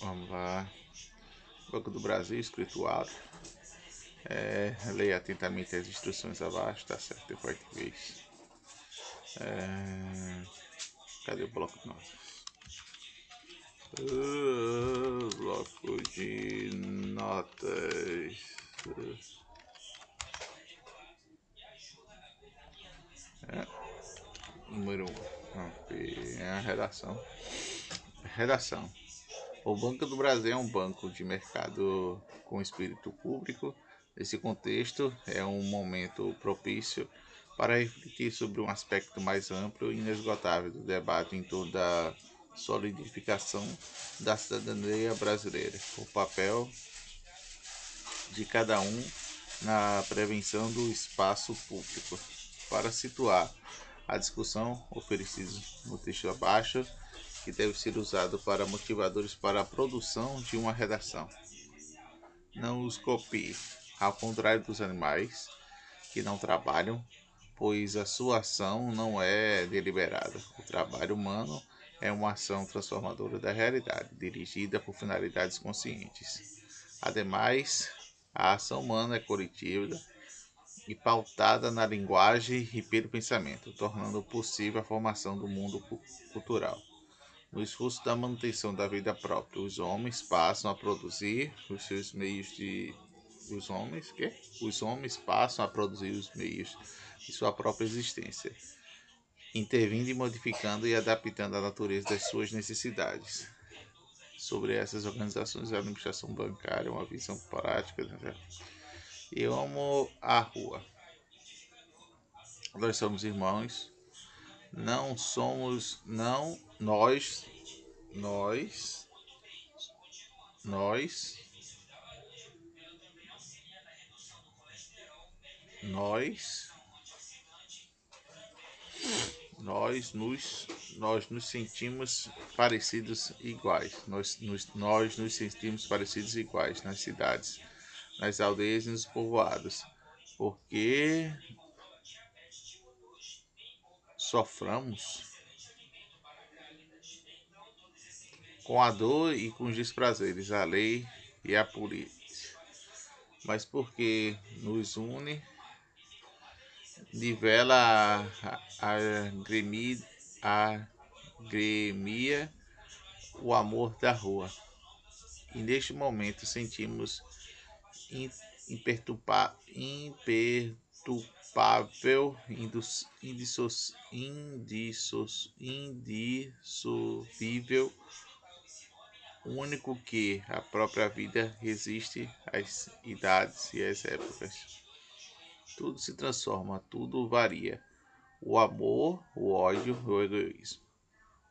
Vamos lá. Banco do Brasil, escrito alto. É, leia atentamente as instruções abaixo, tá certo? De português. É, cadê o bloco de notas? Uh, bloco de notas. É, número 1. Um. A redação. Redação. O Banco do Brasil é um banco de mercado com espírito público. Nesse contexto, é um momento propício para refletir sobre um aspecto mais amplo e inesgotável do debate em torno da solidificação da cidadania brasileira, o papel de cada um na prevenção do espaço público. Para situar a discussão oferecida no texto abaixo, que deve ser usado para motivadores para a produção de uma redação. Não os copie, ao contrário dos animais que não trabalham, pois a sua ação não é deliberada. O trabalho humano é uma ação transformadora da realidade, dirigida por finalidades conscientes. Ademais, a ação humana é coletiva e pautada na linguagem e pelo pensamento, tornando possível a formação do mundo cultural. No esforço da manutenção da vida própria, os homens passam a produzir os seus meios de os homens, que os homens passam a produzir os meios de sua própria existência, intervindo e modificando e adaptando a natureza das suas necessidades. Sobre essas organizações, a administração bancária, uma visão prática. Né? Eu amo a rua. Nós somos irmãos não somos, não, nós, nós, nós, nós, nós nos, nós nos sentimos parecidos iguais. Nós nos, nós nos sentimos parecidos iguais nas cidades, nas aldeias e nos povoados. Porque soframos com a dor e com os desprazeres, a lei e a polícia, mas porque nos une, nivela a, a, gremia, a gremia o amor da rua. E neste momento sentimos imperturba palpável, indissos, indissos, indissolvível, único que a própria vida resiste às idades e às épocas. Tudo se transforma, tudo varia. O amor, o ódio, o egoísmo.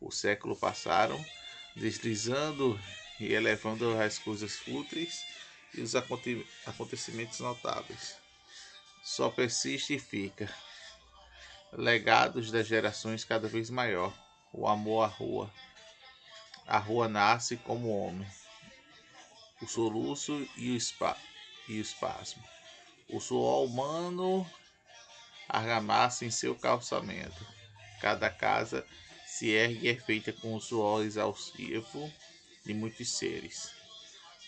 O século passaram, deslizando e elevando as coisas fúteis e os acontecimentos notáveis só persiste e fica. Legados das gerações cada vez maior. O amor à rua. A rua nasce como homem. O soluço e o, e o espasmo. O suor humano argamassa em seu calçamento. Cada casa se ergue e é feita com o suor exaustivo de muitos seres.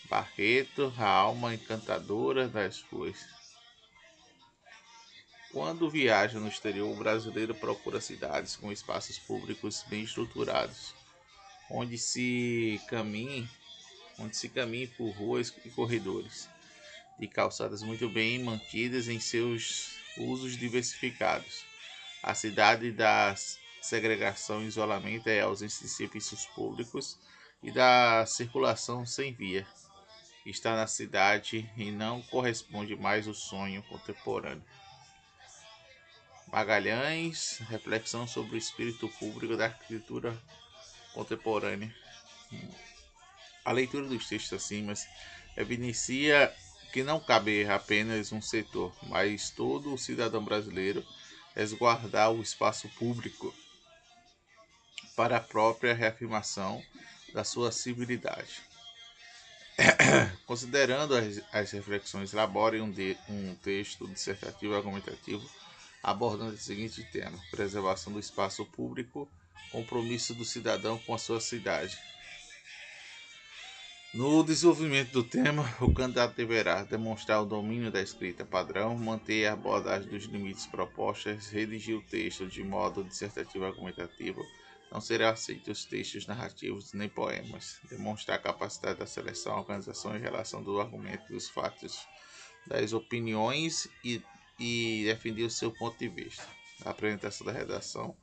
Barreto, a alma encantadora das ruas. Quando viaja no exterior, o brasileiro procura cidades com espaços públicos bem estruturados, onde se caminhe, onde se caminhe por ruas e corredores, de calçadas muito bem mantidas em seus usos diversificados. A cidade da segregação e isolamento é a ausência de serviços públicos e da circulação sem via. Está na cidade e não corresponde mais ao sonho contemporâneo. Magalhães, reflexão sobre o espírito público da arquitetura contemporânea. A leitura dos textos acima evidencia que não cabe apenas um setor, mas todo o cidadão brasileiro resguardar o espaço público para a própria reafirmação da sua civilidade. Considerando as, as reflexões, elabore um, de, um texto dissertativo argumentativo abordando o seguinte tema: preservação do espaço público, compromisso do cidadão com a sua cidade. No desenvolvimento do tema, o candidato deverá demonstrar o domínio da escrita padrão, manter a abordagem dos limites propostos, redigir o texto de modo dissertativo argumentativo. Não serão aceitos textos narrativos nem poemas. Demonstrar a capacidade da seleção, organização e relação do argumento, dos fatos, das opiniões e, e defender o seu ponto de vista. A apresentação da redação.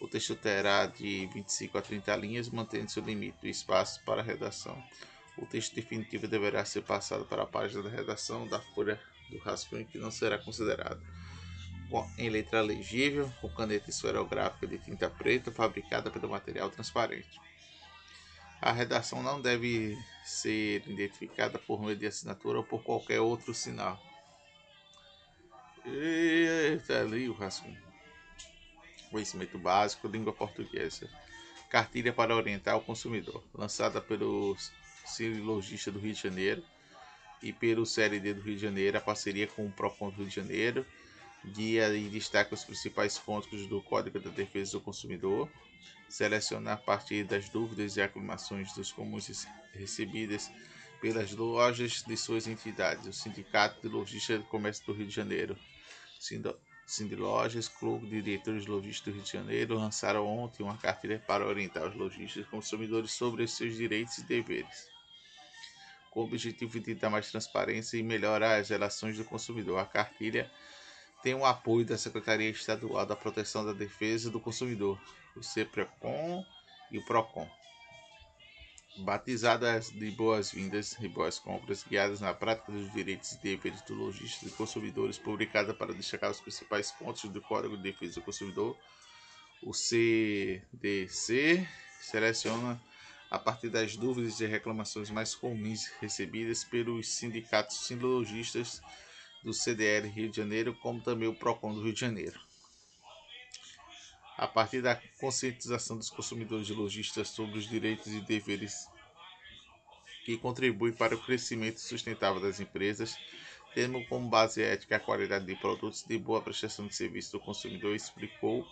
O texto terá de 25 a 30 linhas, mantendo seu limite de espaço para a redação. O texto definitivo deverá ser passado para a página da redação da folha do rascunho que não será considerado. Em letra legível, com caneta esferográfica de tinta preta fabricada pelo material transparente. A redação não deve ser identificada por meio de assinatura ou por qualquer outro sinal. Eita, ali o rascunho. Conhecimento básico, língua portuguesa. Cartilha para orientar o consumidor, lançada pelos Logista do Rio de Janeiro e pelo CLD do Rio de Janeiro, a parceria com o PROCON do Rio de Janeiro, guia e destaca os principais pontos do Código da Defesa do Consumidor, seleciona a partir das dúvidas e aclamações dos comuns recebidas pelas lojas de suas entidades, o Sindicato de Logística do Comércio do Rio de Janeiro, Lojas, Clube de Diretores Logísticos do Rio de Janeiro lançaram ontem uma cartilha para orientar os lojistas e consumidores sobre seus direitos e deveres com o objetivo de dar mais transparência e melhorar as relações do consumidor. A cartilha tem o apoio da Secretaria Estadual da Proteção da Defesa do Consumidor, o CEPRECOM e o PROCON. Batizadas de boas-vindas e boas compras, guiadas na prática dos direitos e deveres do lojista e consumidores, publicada para destacar os principais pontos do Código de Defesa do Consumidor, o CDC seleciona a partir das dúvidas e reclamações mais comuns recebidas pelos sindicatos sinologistas do CDL Rio de Janeiro, como também o PROCON do Rio de Janeiro. A partir da conscientização dos consumidores e lojistas sobre os direitos e deveres que contribuem para o crescimento sustentável das empresas, tendo como base ética a qualidade de produtos de boa prestação de serviço do consumidor, explicou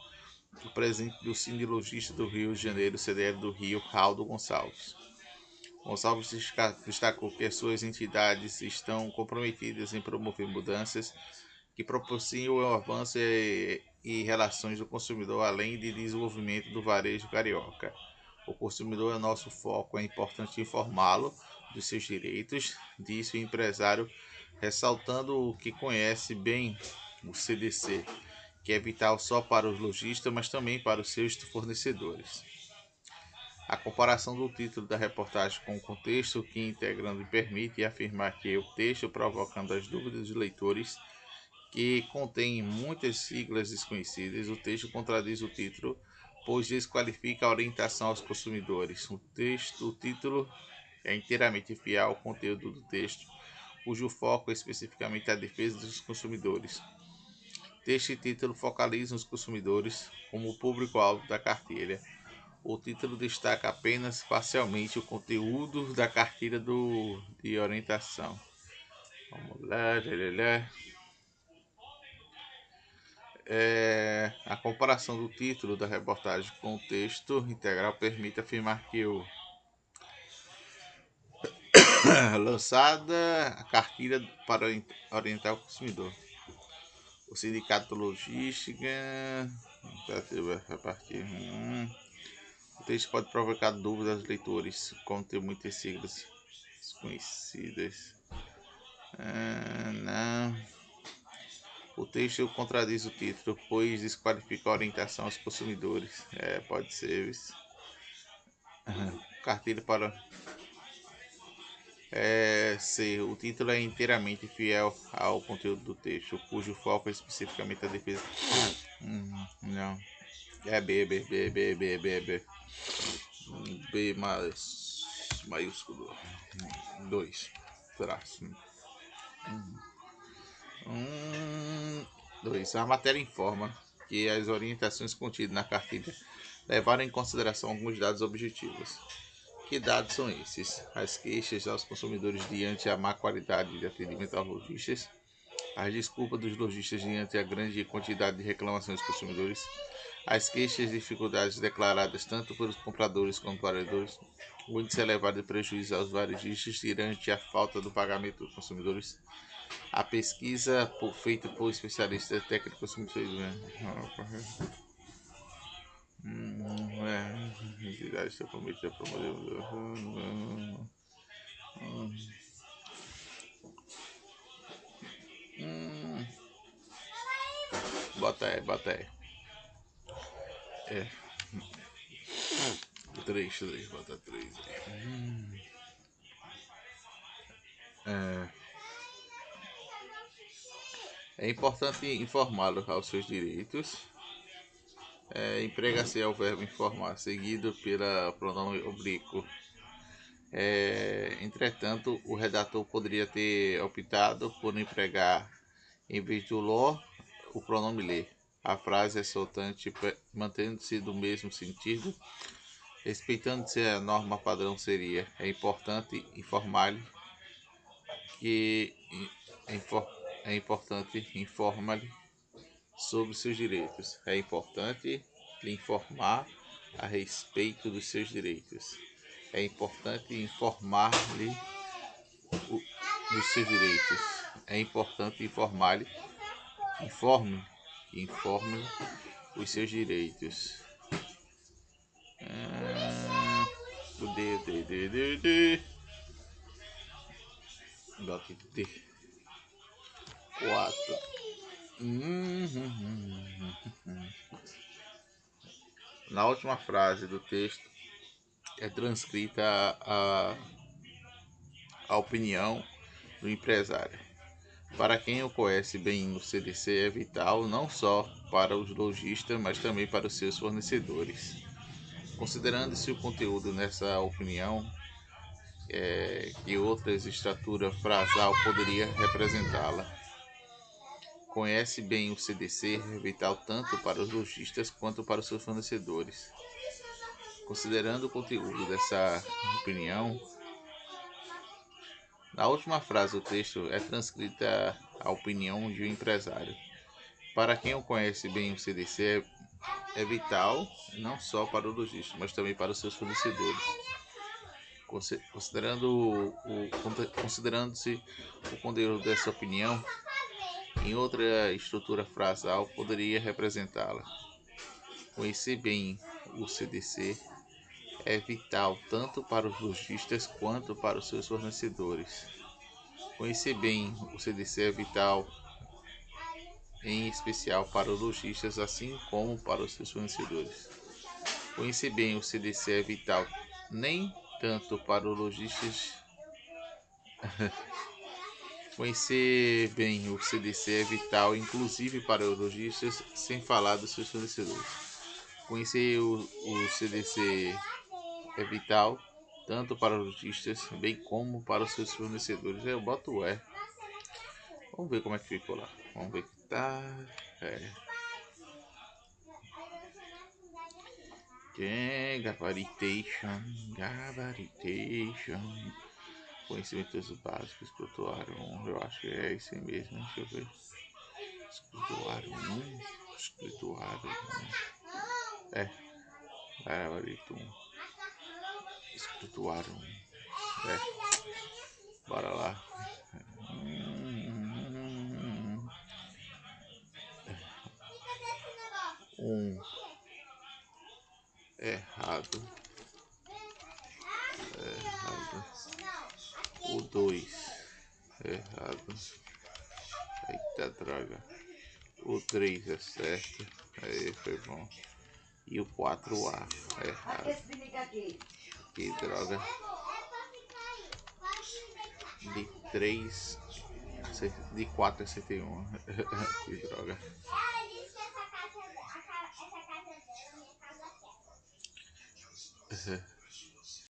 o presidente do Sindiologista do Rio de Janeiro, CDL do Rio, Raldo Gonçalves. Gonçalves destacou que as suas entidades estão comprometidas em promover mudanças que propiciem o avanço e, e relações do consumidor, além de desenvolvimento do varejo carioca. O consumidor é nosso foco, é importante informá-lo dos seus direitos, disse o empresário, ressaltando o que conhece bem o CDC que é vital só para os lojistas, mas também para os seus fornecedores. A comparação do título da reportagem com o contexto que integrando permite afirmar que o texto provocando as dúvidas dos leitores que contém muitas siglas desconhecidas, o texto contradiz o título, pois desqualifica a orientação aos consumidores. O texto, o título é inteiramente fiel ao conteúdo do texto, cujo foco é especificamente a defesa dos consumidores. Este título focaliza os consumidores como público-alvo da cartilha. O título destaca apenas parcialmente o conteúdo da cartilha do, de orientação. Vamos lá, lá, lá. É, a comparação do título da reportagem com o texto integral permite afirmar que o lançada a cartilha para orientar o consumidor. O sindicato logística a partir hum, o texto pode provocar dúvidas aos leitores como tem muitas siglas desconhecidas. Ah, não o texto contradiz o título pois desqualifica a orientação aos consumidores é pode ser isso cartilha para é, C. O título é inteiramente fiel ao conteúdo do texto, cujo foco é especificamente a defesa. Hum, não. É B, B, B, B, B, B, B. B mais maiúsculo. 2. Traço. Um, dois. A matéria informa que as orientações contidas na cartilha levaram em consideração alguns dados objetivos que dados são esses? As queixas aos consumidores diante a má qualidade de atendimento aos lojistas, as desculpas dos lojistas diante a grande quantidade de reclamações dos consumidores, As queixas e dificuldades declaradas tanto pelos compradores quanto vendedores, o índice elevado de prejuízo aos varejistas diante a falta do pagamento dos consumidores, a pesquisa por, feita por especialistas técnicos é, entidades comprometidas a promover bota aí, bota aí. É. Três, três, bota três. É. É importante informá-lo aos seus direitos. É, Emprega-se ao verbo informar, seguido pela pronome oblíquo. É, entretanto, o redator poderia ter optado por empregar, em vez do lo, o pronome ler. A frase é soltante, mantendo-se do mesmo sentido, respeitando-se a norma padrão seria. É importante informar-lhe que é importante informar-lhe sobre seus direitos. É importante lhe informar a respeito dos seus direitos. É importante informar-lhe dos seus direitos. É importante informar-lhe, informe informe os seus direitos. Ah, o D, D, D, D, 4. Na última frase do texto é transcrita a, a, a opinião do empresário. Para quem o conhece bem, o CDC é vital não só para os lojistas, mas também para os seus fornecedores. Considerando-se o conteúdo nessa opinião, é, que outras estrutura frasal poderia representá-la. Conhece bem o CDC, é vital tanto para os lojistas quanto para os seus fornecedores. Considerando o conteúdo dessa opinião, na última frase do texto é transcrita a opinião de um empresário. Para quem o conhece bem, o CDC é, vital não só para o lojista, mas também para os seus fornecedores. Considerando o, considerando-se o conteúdo dessa opinião, em outra estrutura frasal poderia representá-la. Conhecer bem o CDC é vital tanto para os lojistas quanto para os seus fornecedores. Conhecer bem o CDC é vital, em especial para os lojistas, assim como para os seus fornecedores. Conhecer bem o CDC é vital nem tanto para os lojistas. Conhecer bem o CDC é vital, inclusive para os lojistas, sem falar dos seus fornecedores. Conhecer o, o CDC é vital tanto para os lojistas bem como para os seus fornecedores. Eu boto o E. Vamos ver como é que ficou lá. Vamos ver que tá. É. Gabaritation, gabaritation. Conhecimentos básicos, escrituário Eu acho que é isso mesmo. Deixa eu ver. Escrituário 1. Escrituário 1. É. Gabarito 1 espirituário. É. Bora lá. Um errado. Errado. O dois errado. Eita droga. O três é certo. Aí foi bom. E o 4A errado. Que droga. De 3. De 4 a 71. que droga.